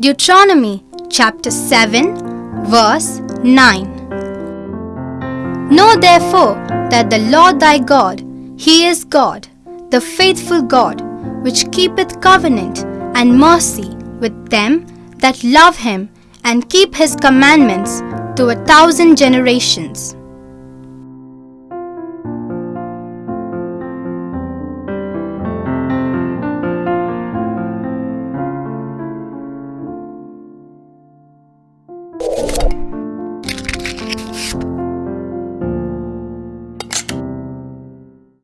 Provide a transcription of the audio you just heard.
Deuteronomy chapter 7, verse 9. Know therefore that the Lord thy God, He is God, the faithful God, which keepeth covenant and mercy with them that love Him and keep His commandments to a thousand generations.